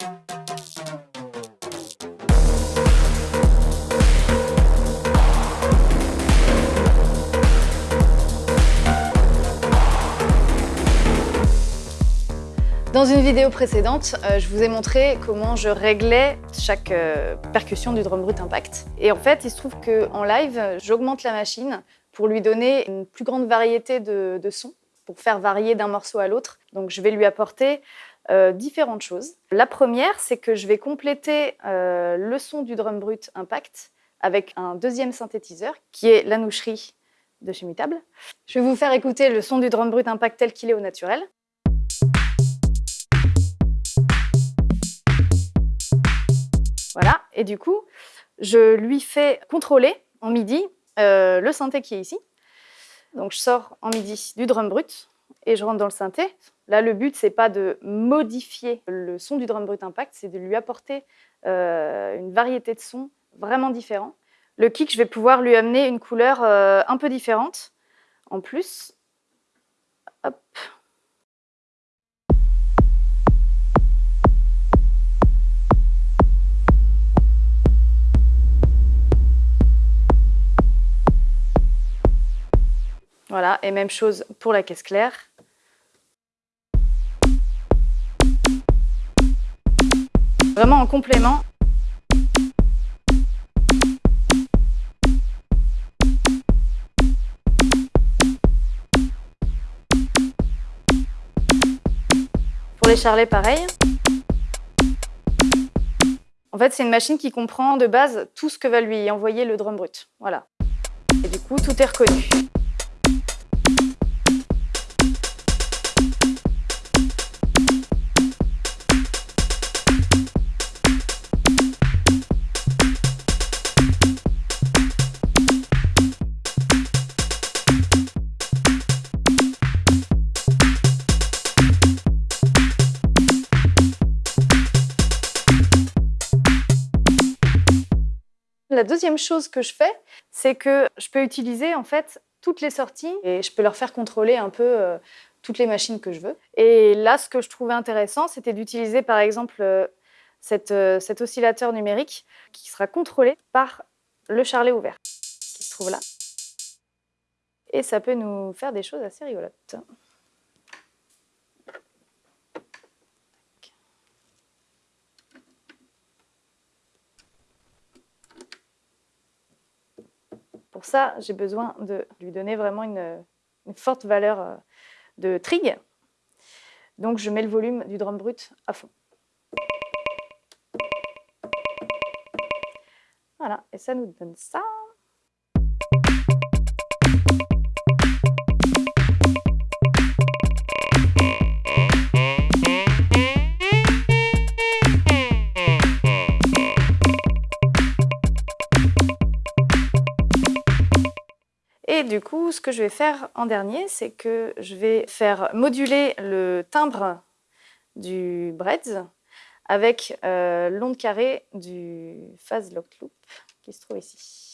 Dans une vidéo précédente, euh, je vous ai montré comment je réglais chaque euh, percussion du drum brut impact. Et en fait, il se trouve qu'en live, j'augmente la machine pour lui donner une plus grande variété de, sons, pour faire varier d'un morceau à l'autre. Donc je vais lui apporter euh, différentes choses. La première, c'est que je vais compléter le son du drum brut impact avec un deuxième synthétiseur qui est l'anoucherie de chez Mutable. Je vais vous faire écouter le son du drum brut impact tel qu'il est au naturel. Voilà, et du coup, je lui fais contrôler en MIDI euh, le synthé qui est ici. Donc je sors en MIDI du drum brut et je rentre dans le synthé. Là, le but, c'est pas de modifier le son du drum brut impact, c'est de lui apporter euh, une variété de sons vraiment différents. Le kick, je vais pouvoir lui amener une couleur euh, un peu différente. En plus, hop, Voilà, et même chose pour la caisse claire. Vraiment en complément. Pour les charlets, pareil. En fait, c'est une machine qui comprend de base tout ce que va lui envoyer le drum brut. Voilà. Et du coup, tout est reconnu. La deuxième chose que je fais, c'est que je peux utiliser en fait toutes les sorties et je peux leur faire contrôler un peu euh, toutes les machines que je veux. Et là, ce que je trouvais intéressant, c'était d'utiliser par exemple euh, euh, cet oscillateur numérique qui sera contrôlé par le charlet ouvert qui se trouve là. Et ça peut nous faire des choses assez rigolotes. Pour ça, j'ai besoin de lui donner vraiment une, forte valeur euh, de trig. Donc je mets le volume du drum brut à fond. Voilà, et ça nous donne ça. Et du coup, ce que je vais faire en dernier, c'est que je vais faire moduler le timbre du breads avec euh, l'onde carrée du phase lock loop qui se trouve ici.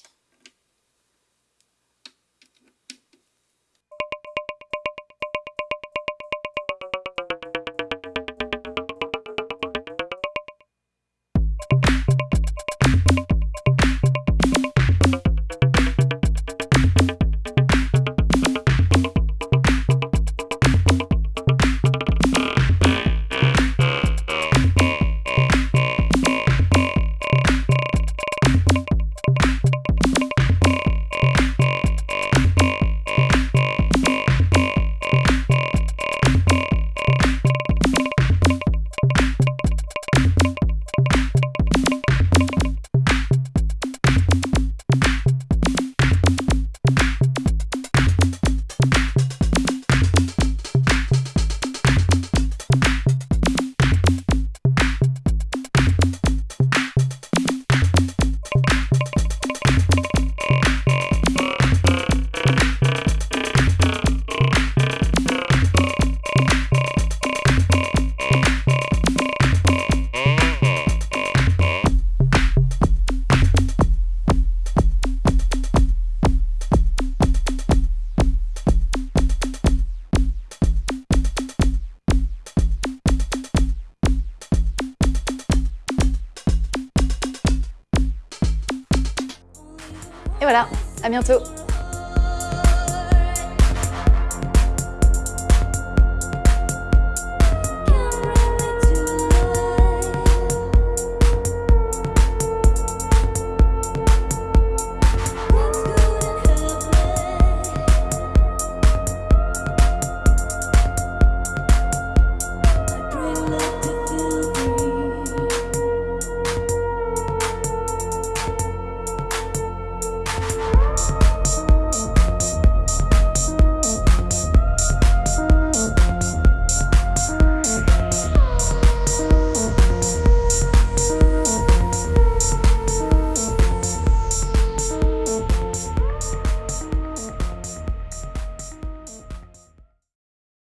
Et voilà, à bientôt